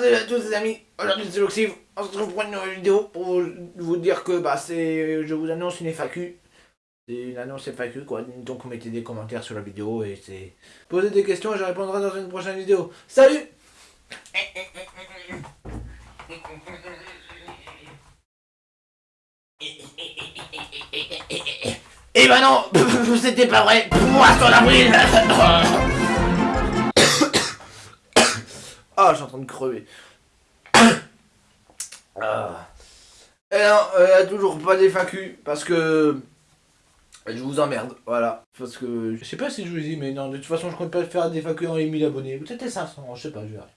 Salut à tous les amis, aujourd'hui c'est Loxiv, on se retrouve pour une nouvelle vidéo pour vous dire que bah c'est, je vous annonce une FAQ. C'est une annonce FAQ quoi, donc mettez des commentaires sur la vidéo et c'est... Posez des questions et je répondrai dans une prochaine vidéo. Salut Eh ben non, c'était pas vrai, poisson d'avril Ah, suis en train de crever. ah. Et non, il n'y a toujours pas d'FAQ parce que je vous emmerde, voilà. Parce que je sais pas si je vous dis, mais non, de toute façon, je compte pas faire des FAQ en 1000 abonnés. Peut-être 500, je sais pas, je verrai.